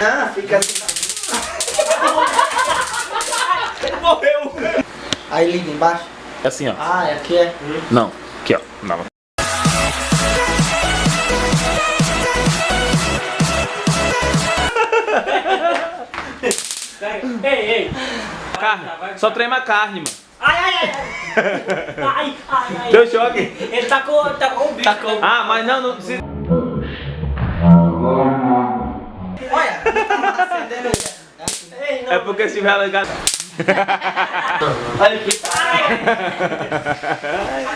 Ah, fica assim. Ele morreu. Aí liga embaixo. É assim, ó. Ah, aqui é. Não. Aqui, ó. Não. Ei, ei. Carne. Só trema carne, mano. Ai, ai, ai. Ai, ai, ai. Deu choque? Ele tacou, tacou o bicho. Tacou. Ah, mas não, não precisa. Olha, tá acendendo. Não. É porque se tiver ligado. Olha aqui.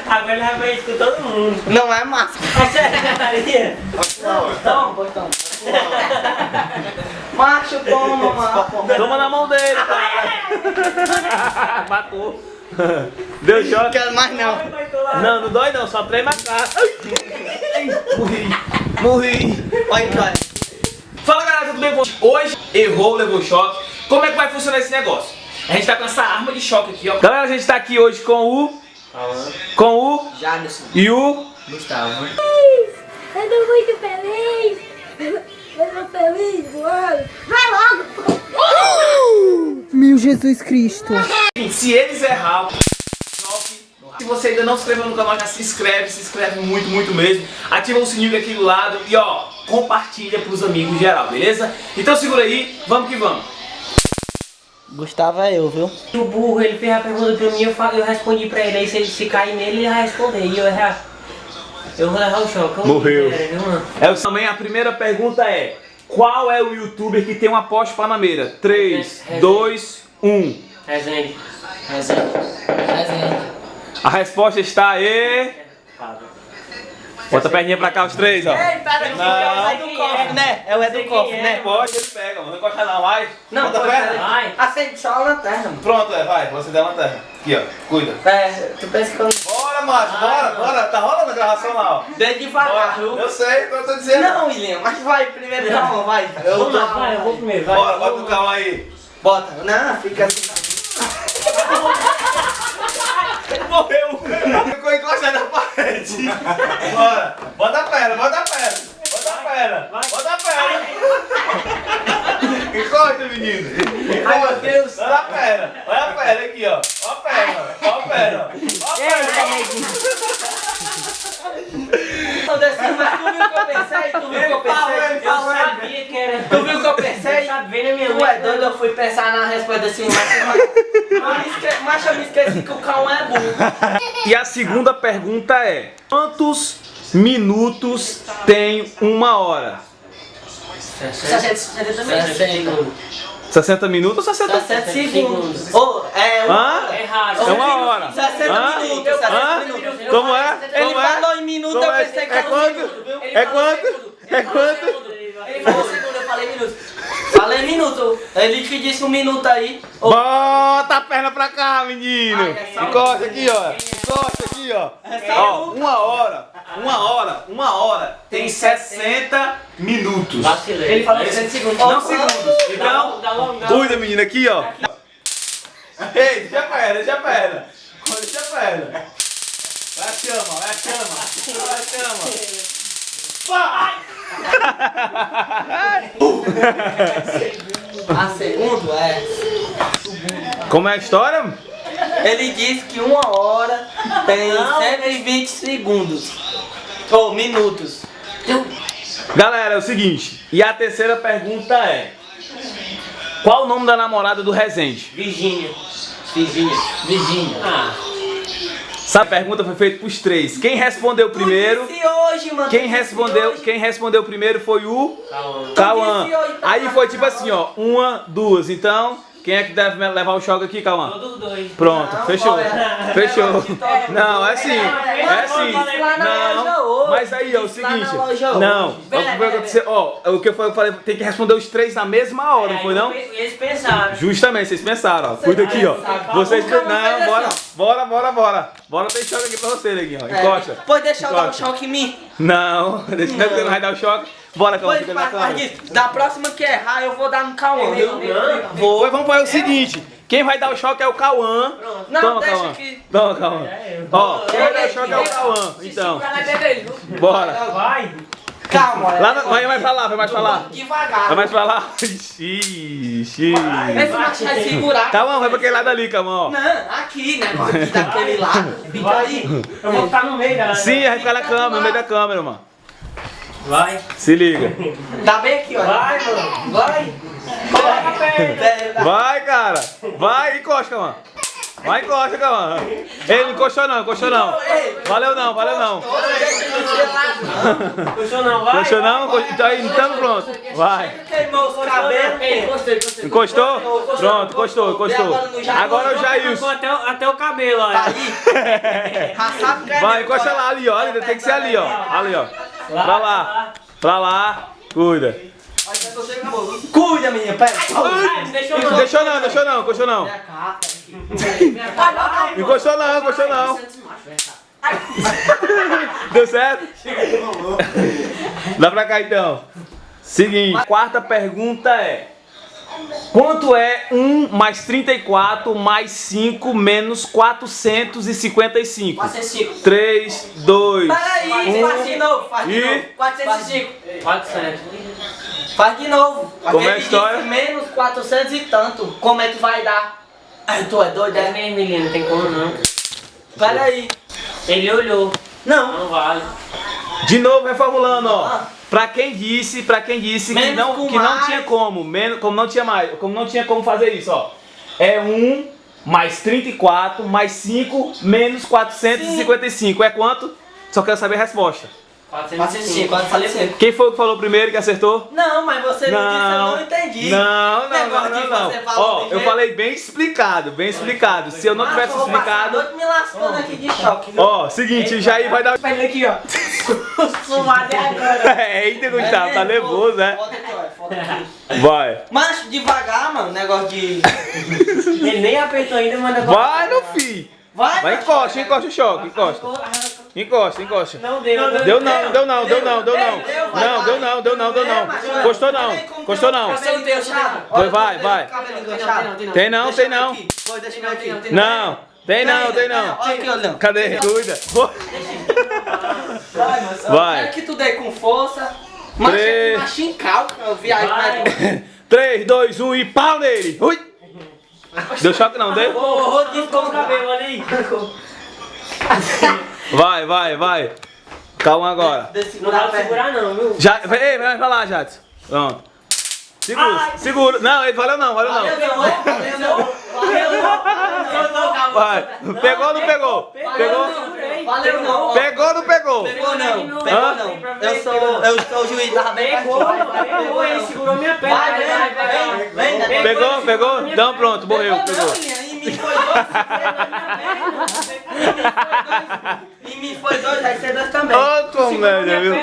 Agora ele vai ver isso com todo mundo. Não é massa. É sério, Toma, pois toma. Macho, toma, macho. Toma na mão dele, cara. Matou. Deu choque? Quero mais não. Não, não dói não, só trema a cara. Morri. Morri. Olha, cara. Fala galera, tudo bem com vocês? Hoje errou, levou choque. Como é que vai funcionar esse negócio? A gente tá com essa arma de choque aqui, ó. Galera, a gente tá aqui hoje com o... Com o... Jadson. E o... Gustavo. Eu tô muito feliz! Eu tô feliz, mano! Vai logo! Meu Jesus Cristo. Se eles errar. Se você ainda não se inscreveu no canal, já se inscreve, se inscreve muito, muito mesmo. Ativa o sininho aqui do lado e ó, compartilha pros amigos geral, beleza? Então segura aí, vamos que vamos. Gustavo é eu, viu? O burro, ele fez a pergunta pra mim, eu, fa- eu respondi pra ele, aí se ele se cair nele, ele vai responder. E eu errar. Eu vou levar o choque. Eu Morreu. Era, viu, mano? É, o- também a primeira pergunta é: Qual é o youtuber que tem uma Porsche Panameira? 3, 2, 1. Resende. Resende. Resende. A resposta está aí. Bota a perninha pra cá, os três, ó. Ei, Não. é o Edu Cofre, né? É o Edu Sei Cofre, quem é. né? Pode, ele pega, mano. Não encosta não, vai. Não, Bota a pode perna. Vai. Acende só a lanterna, mano. Pronto, é, vai. Você der a lanterna. Aqui, ó. Cuida. É, tu pensa que eu Bora, macho, bora, bora. Tá rolando a gravação lá, ó. Dei devagar? Eu sei, eu tô dizendo. Não, William, mas vai primeiro, calma, vai. Eu tô- vai, eu vou primeiro, vai. Bora, bota o carro aí. Bota. Não, fica assim. Ele morreu. Ficou encostado parede. Bora. Bota a perna, bota a perna. Bota a perna. Bota a perna. Encosta, menino. Ai, meu. Deus. Olha a perna. Olha a perna aqui, ó. Olha a perna. Olha a perna. Olha a perna. Tô descendo, mas tu viu o que eu pensei? Tu viu o que eu pensei? Eu sabia que era. Tu viu o que eu pensei? Bem na minha Tu é doido, eu fui pensar na resposta assim, mas, mas, eu me esqueci que o cão é burro. E a segunda pergunta é: Quantos minutos tem uma hora? 60 segundos. 60 minutos ou 60? 60 segundos. Ô, é um... Hã? É raro. É uma hora. 60 Hã? minutos, 60 Hã? minutos. Como é? Ele Como é? falou em minuto, Como eu é? pensei que É um quanto? minuto, viu? Ele É quanto? segundo. É Ele falou quanto? segundo. Ele falou segundo, eu falei Falei minuto. Ele que disse um minuto aí. Ô, Bota a perna pra cá, menino. Ai, é Encosta aqui, ó. Encosta aqui, ó. Ó, uma hora, uma hora, uma hora tem 60 minutos. Vacilei. Ele falou 60 segundos. Não segundos. Então, Dá logo, dá logo. cuida, menino, aqui, ó. Ei, deixa a perna, deixa a perna. Deixa a perna. Vai a chama, vai a chama. Vai a chama. A segundo é. Como é a história? Ele disse que uma hora tem 120 segundos. Ou minutos. Galera, é o seguinte. E a terceira pergunta é: Qual o nome da namorada do Rezende? Virgínia. Virgínia. Virgínia. Ah. Essa pergunta foi feita pros três. Quem respondeu primeiro? Hoje, mano. Quem respondeu, hoje. quem respondeu primeiro foi o. Cauã. tá Aí foi tipo Cauã. assim, ó, uma, duas. Então, quem é que deve levar o choque aqui, Cauã? Todos dois. Pronto, Não, fechou. bora. Fechou. É, Não, é assim. É assim. Na loja Não, mas aí, ó, o seguinte. Não, o que vai acontecer, ó, o que eu falei, tem que responder os três na mesma hora, não foi não? Eles pensaram. Justamente, vocês pensaram, ó. Cuida aqui, ó. Vocês Não, bora, assim, bora, bora, bora. Bora ter choque aqui pra você, neguinho, ó. Encosta. Pode deixar eu dar um Encosta. choque em mim? Não, deixa que você não vai dar o choque. Bora, Cauã, Pois, fica na da próxima que errar, eu vou dar no Cauã, viu? Vou. Pois vamos fazer o seguinte. Quem vai dar o choque é o Cauã. Não, Toma, deixa Cauã. que... Toma, Cauã. É. Ó, quem vai dar o choque é o Cauã. Então, bora. Vai. Calma, Lá na- vai mais pra lá, vai mais pra lá. Devagar. Vai mais pra lá. Ixi, ixi. Vê se o macho vai segurar. Calma, vai pra aquele lado ali, calma. Não, aqui, né? Aqui daquele lado. Fica aí. Eu vou ficar no meio, galera. Sim, vai ficar na câmera, no meio da câmera, mano. Vai. Se liga. Dá bem aqui, ó. Vai, mano. Vai. Vai, cara. Vai, encosta, mano. Vai, encosta, calma. Ei, não encostou não, encostou não. Valeu não, valeu não. Puxou não, vai. Encostou não? Então aí, então pronto. Vai. Encostei. Encostou? Pronto, encostou, encostou. Agora o Ficou Jailson. até, o- até o cabelo, olha. Que é Vai, encosta lá ali, ó. Ali, Tem que ser ali, ó. Ali, ó. Pra lá. Pra lá. Cuida. Cuida, menina, pega. Deixou não. Deixou não, deixou não, encostou não. Encostou não. Deu certo? Dá pra cá então. Seguinte, quarta pergunta é: Quanto é 1 mais 34 mais 5 menos 455? 405. 3, 2, Peraí, faz de novo, faz de E? novo. 405. 400. Faz de novo. Como é a história? Menos 400 e tanto. Como é que vai dar? Ai, tu é doido, 10 é? meses, menino, não tem como não. Peraí. Ele olhou. Não. Não vale. De novo reformulando, ó. Pra quem disse, pra quem disse que não, que não tinha como, menos, como não tinha mais, como não tinha como fazer isso, ó. É 1 mais 34 mais 5 menos 455. É quanto? Só quero saber a resposta. 405, 405. Quem foi que falou primeiro que acertou? Não, mas você não, disse, eu não entendi. Não, não, não, não, não. Ó, eu falei bem explicado, bem explicado. Se eu não tivesse Ah, eu a explicado. noite me lascando aqui de choque? Ó, seguinte, já aí vai dar. Pega aqui, ó. Sumado é agora. É, Eita, Gustavo, tá nervoso, né? Vai. Mas devagar, mano, negócio de. Ele nem apertou ainda, manda Vai, meu filho. Vai, Vai, encosta, encosta o choque, encosta. Encosta, encosta. Não deu, não Deu não, deu não, deu não, deu não. Não, deu não, deu não, deu não. Gostou não, gostou não. Você não tem o chave? Vai, vai, vai. Tem não, tem não. Não, tem não, tem não. Cadê? Cuida. Vai. Quero que tu dê com força. Machinho calca, viagem Vai. mais. 3, 2, 1 e pau nele. Ui. Deu choque não, deu? Ô, Rodrigo, Ficou o cabelo, olha aí. Vai, vai, vai. Calma agora. Não dá pra segurar não, viu? Já, ei, vai pra lá, Jadson. Pronto. Segura, segura. Não, ele valeu não, valeu não. Vai. Pegou ou não pegou? Pegou? Valeu não. Pegou ou não pegou? Pegou não, pegou não. Eu sou, eu sou o juiz, tava bem Pegou, pegou, ele segurou minha perna. Vai, vem, vem, vem, vem. Pegou, pegou? Então pronto, morreu, pegou. em mim foi dois. Mim foi dois, vai ser dois também. Ô, comédia, viu?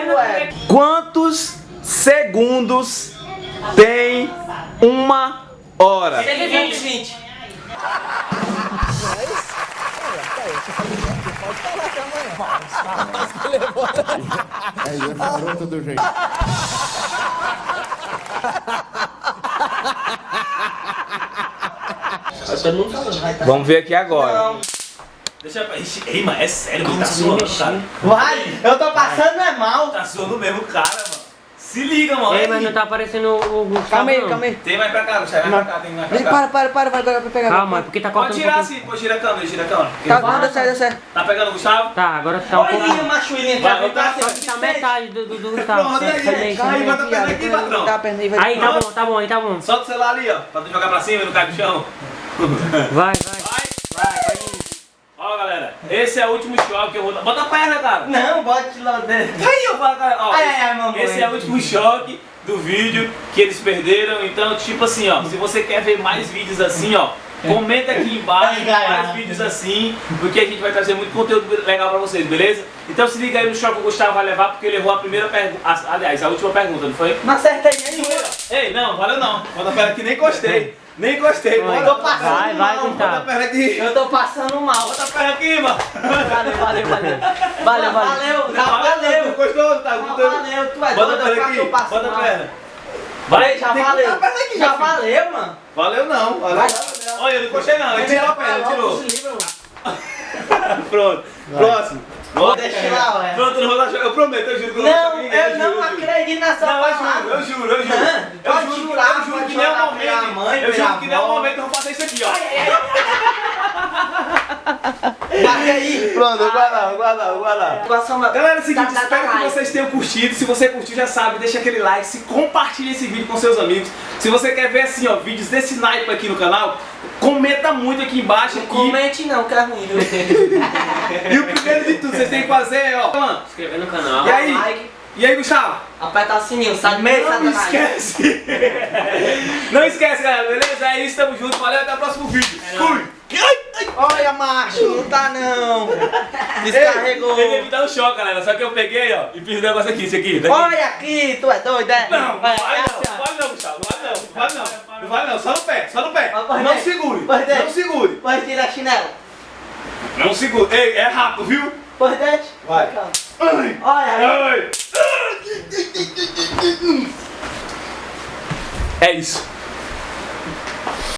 Quantos segundos tem uma hora? 120, 20. Aí, é garoto do jeito. Vamos ver aqui agora. Não. Deixa. Ixi, Ei, mas é sério, ele tá suando, cara. Vai, eu tô passando é mal. Tá suando mesmo cara, mano. Se liga, mano. Ei, mas não tá aparecendo o Gustavo Calma aí, não. calma aí. Tem mais pra cá, Gustavo, vai pra cá, tem mais pra cá. para, para, para, vai agora pra pegar. Calma, é porque tá Pode cortando um tirar pouquinho. assim, pode girar a câmera, gira a câmera. Tá, não, deu certo, deu certo. Tá pegando o Gustavo? Tá, agora tá um Olha aí, machuinha aqui. Vai, vai tá, tá, tá, Tá metade do, do, do Gustavo. Pronto, aí, aí, bota a perna aqui, patrão. Tá a perna aí, vai. Aí, tá bom, tá bom, aí tá bom. Solta o celular ali, ó, pra tu jogar pra cima e não cair no chão. Vai. Vai, esse é o último choque que eu vou dar. Bota a perna, cara. Não, bote lá dentro. Aí, ó, cara. Ó, Ai, ai, ai, mamãe. esse é o último choque do vídeo que eles perderam. Então, tipo assim, ó, se você quer ver mais vídeos assim, ó, comenta aqui embaixo Ai, ai, mais ai. vídeos assim, porque a gente vai trazer muito conteúdo legal pra vocês, beleza? Então se liga aí no choque que o Gustavo vai levar, porque ele errou a primeira pergunta, aliás, a última pergunta, não foi? Não acertei nenhuma. Ei, não, valeu não. Bota a perna aqui, nem encostei. Nem encostei. Vai. Bota, Tô passando Vai, vai, mal. bota a Gustavo. perna aqui. Eu tô passando mal. Bota a perna aqui, mano. Valeu, valeu, valeu. Valeu, valeu. Não, Já valeu. valeu. Gostou? Tá gostando? valeu, tu é Bota a doido, eu perna eu aqui. Bota a perna. Vai, já tem valeu. a aqui, Já filho. valeu, mano. Valeu não. Valeu. Olha, eu não encostei não. Ele tirou a perna, tirou. Pronto. Próximo. Ó, Deixa lá, olha. Pronto, eu não vou choque. Eu prometo, eu juro que eu não vou Não, eu não acredito nessa Não, eu juro, palavra. eu juro, eu juro. Não, Eu pode juro, jurar, eu juro pode que nem o momento. Mãe, Eu juro que nem é o avó. momento que eu vou fazer isso aqui, ó. Bate aí. Pronto, guarda, guarda, guarda. Galera, é o seguinte, Tá, tá, espero tá, que like. vocês tenham curtido. Se você curtiu, já sabe, deixa aquele like, se compartilha esse vídeo com seus amigos. Se você quer ver assim, ó, vídeos desse naipe aqui no canal, comenta muito aqui embaixo. Não E, comente não, que é ruim, e o primeiro de tudo, vocês têm que fazer, ó. Mano, Se inscrever no canal. e aí? like. E aí, Gustavo? Aperta o sininho, sabe mesmo, Não Satanás? esquece! Não esquece, galera, beleza? É isso, tamo junto. Valeu, até o próximo vídeo. Fui! Olha, macho, não tá não. Ele Descarregou. deve me dar um choque, galera. Só que eu peguei, ó, e fiz um negócio aqui, isso aqui. daqui. Olha aqui, tu é doido, é? Não, não Vai, é não, ó. não não, Gustavo. Não vale não, não vale não. Não vale não, só no pé, só no pé. Mas Não segure, Pode ver. não segure. Pode tirar a chinela. Não segure. Ei, é rápido, viu? Pode. Vai. Calma. Ai, Olha aí. ai. É isso.